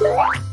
What?